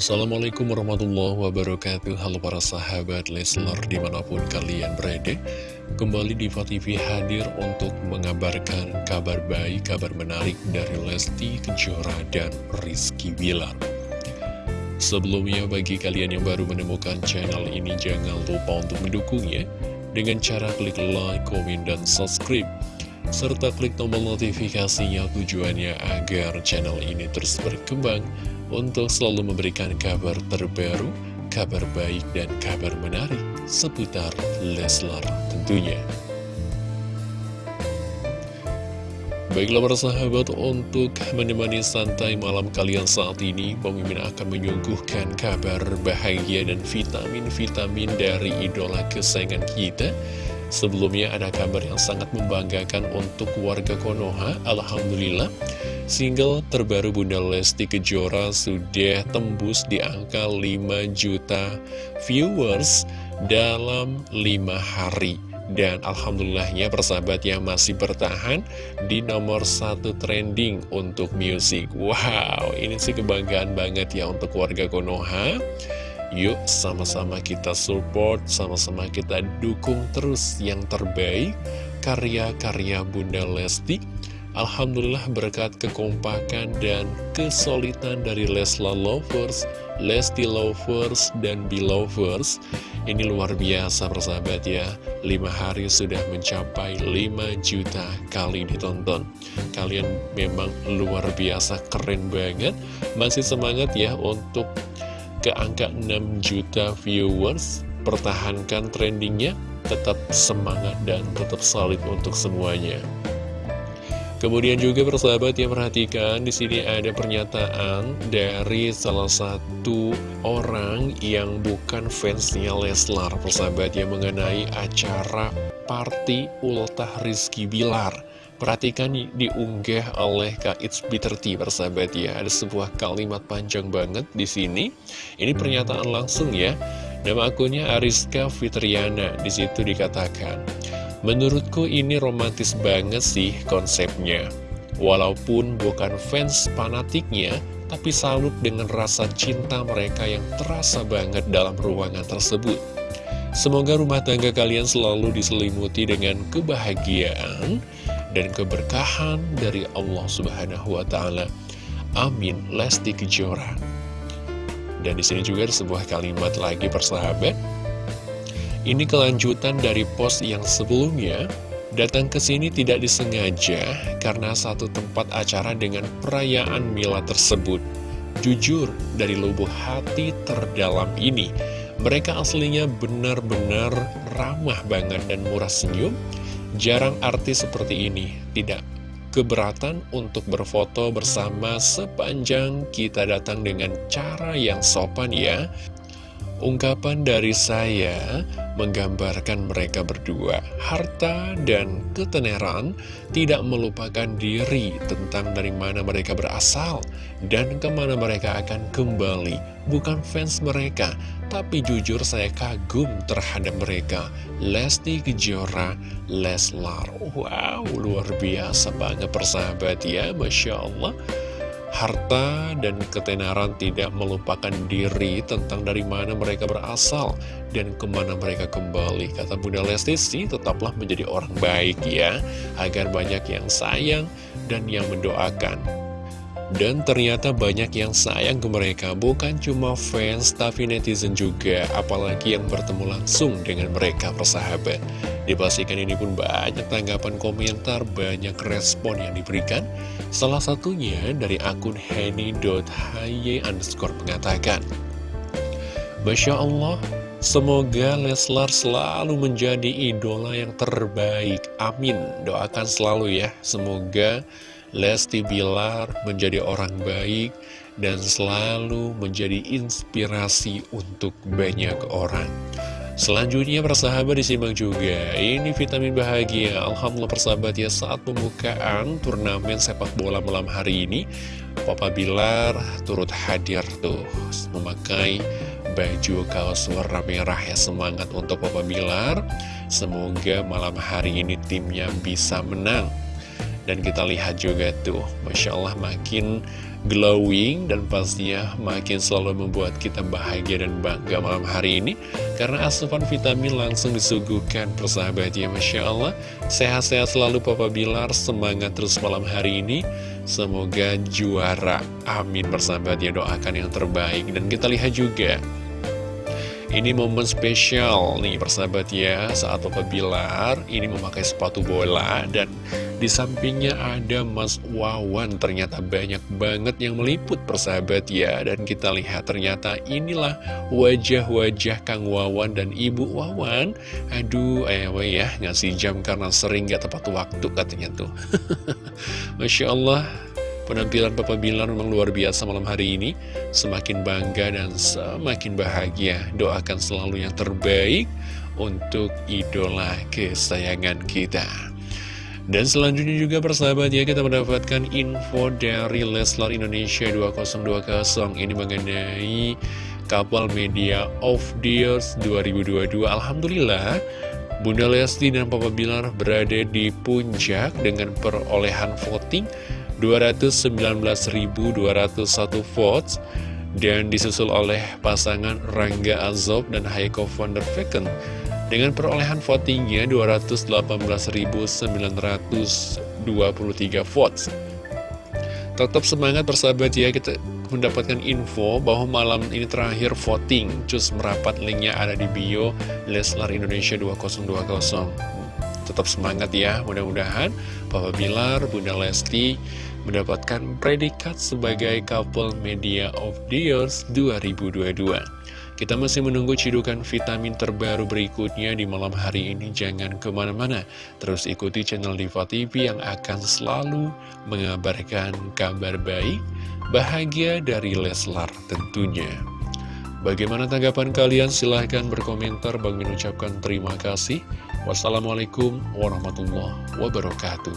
Assalamualaikum warahmatullahi wabarakatuh. Halo para sahabat Leslar di mana pun kalian berada. Kembali di TV hadir untuk mengabarkan kabar baik, kabar menarik dari Lesti Kejora dan Rizky Bilar. Sebelumnya bagi kalian yang baru menemukan channel ini jangan lupa untuk mendukungnya Dengan cara klik like, komen, dan subscribe. Serta klik tombol notifikasinya tujuannya agar channel ini terus berkembang untuk selalu memberikan kabar terbaru, kabar baik, dan kabar menarik seputar Leslar tentunya. Baiklah para sahabat, untuk menemani santai malam kalian saat ini, pemimpin akan menyuguhkan kabar bahagia dan vitamin-vitamin dari idola kesayangan kita. Sebelumnya ada kabar yang sangat membanggakan untuk warga Konoha, Alhamdulillah. Single terbaru Bunda Lesti Kejora sudah tembus di angka 5 juta viewers dalam 5 hari. Dan Alhamdulillahnya persahabat yang masih bertahan di nomor satu trending untuk musik. Wow, ini sih kebanggaan banget ya untuk warga Konoha. Yuk sama-sama kita support, sama-sama kita dukung terus yang terbaik karya-karya Bunda Lesti Alhamdulillah berkat kekompakan dan kesulitan dari Lesla Lovers, Lesti Lovers, dan Belovers Ini luar biasa persahabat ya. 5 hari sudah mencapai 5 juta kali ditonton. Kalian memang luar biasa keren banget. Masih semangat ya untuk ke angka 6 juta viewers. Pertahankan trendingnya Tetap semangat dan tetap solid untuk semuanya Kemudian juga persahabat yang perhatikan di sini ada pernyataan dari salah satu orang yang bukan fansnya Leslar, persahabat yang mengenai acara party ultah Rizky Bilar. Perhatikan diunggah oleh Kak It's Bitter Tea, persahabat ya. Ada sebuah kalimat panjang banget di sini. Ini pernyataan langsung ya. Nama akunnya Ariska Fitriana. Di situ dikatakan, Menurutku ini romantis banget sih konsepnya. Walaupun bukan fans fanatiknya, tapi salut dengan rasa cinta mereka yang terasa banget dalam ruangan tersebut. Semoga rumah tangga kalian selalu diselimuti dengan kebahagiaan dan keberkahan dari Allah Subhanahu wa Ta'ala. Amin. Lesti Kejora. Dan di sini juga ada sebuah kalimat lagi persahabat. Ini kelanjutan dari post yang sebelumnya, datang ke sini tidak disengaja karena satu tempat acara dengan perayaan Mila tersebut. Jujur, dari lubuk hati terdalam ini, mereka aslinya benar-benar ramah banget dan murah senyum. Jarang artis seperti ini, tidak keberatan untuk berfoto bersama sepanjang kita datang dengan cara yang sopan ya. Ungkapan dari saya menggambarkan mereka berdua. Harta dan ketenaran tidak melupakan diri tentang dari mana mereka berasal dan ke mana mereka akan kembali. Bukan fans mereka, tapi jujur saya kagum terhadap mereka. Lesti Kejora, Leslar. Wow, luar biasa banget persahabat ya, Masya Allah harta dan ketenaran tidak melupakan diri tentang dari mana mereka berasal dan ke mana mereka kembali. Kata Bunda Lesti sih tetaplah menjadi orang baik ya, agar banyak yang sayang dan yang mendoakan. Dan ternyata banyak yang sayang ke mereka, bukan cuma fans tapi netizen juga, apalagi yang bertemu langsung dengan mereka persahabat. Dipastikan ini pun banyak tanggapan komentar, banyak respon yang diberikan. Salah satunya dari akun henny.hy underscore mengatakan, Masya Allah, semoga Leslar selalu menjadi idola yang terbaik. Amin. Doakan selalu ya, semoga Lesti Bilar menjadi orang baik dan selalu menjadi inspirasi untuk banyak orang. Selanjutnya persahabat disimak juga. Ini vitamin bahagia. Alhamdulillah persahabat ya saat pembukaan turnamen sepak bola malam hari ini Papa Bilar turut hadir tuh Memakai baju kaos warna merah ya Semangat untuk Papa Bilar. Semoga malam hari ini timnya bisa menang Dan kita lihat juga tuh, Masya Allah makin glowing dan pastinya makin selalu membuat kita bahagia dan bangga malam hari ini. Karena asupan vitamin langsung disuguhkan persahabat ya Masya Allah. Sehat-sehat selalu Papa Bilar. Semangat terus malam hari ini. Semoga juara. Amin persahabat ya. Doakan yang terbaik. Dan kita lihat juga ini momen spesial nih persahabat ya. Saat Papa Bilar ini memakai sepatu bola Dan di sampingnya ada Mas Wawan. Ternyata banyak banget yang meliput persahabat ya. Dan kita lihat ternyata inilah wajah-wajah Kang Wawan dan Ibu Wawan. Aduh ewe ya ngasih jam karena sering gak tepat waktu katanya tuh. Masya Allah Penampilan Papa Bilar memang luar biasa malam hari ini. Semakin bangga dan semakin bahagia. Doakan selalu yang terbaik untuk idola kesayangan kita. Dan selanjutnya juga persahabat ya kita mendapatkan info dari Leslar Indonesia 2020 ini mengenai kapal media of the Years 2022 Alhamdulillah Bunda Lesti dan Papa Bilar berada di puncak dengan perolehan voting 219.201 votes dan disusul oleh pasangan Rangga Azob dan Haiko van der Vecken dengan perolehan votingnya 218.923 votes. Tetap semangat persahabat ya, kita mendapatkan info bahwa malam ini terakhir voting. Cus merapat linknya ada di bio Leslar Indonesia 2020. Tetap semangat ya, mudah-mudahan Papa Bilar, Bunda Lesti mendapatkan predikat sebagai couple media of the years 2022. Kita masih menunggu cidukan vitamin terbaru berikutnya di malam hari ini. Jangan ke mana-mana, terus ikuti channel Diva TV yang akan selalu mengabarkan kabar baik, bahagia dari Leslar tentunya. Bagaimana tanggapan kalian? Silahkan berkomentar. Bang mengucapkan terima kasih. Wassalamualaikum warahmatullahi wabarakatuh.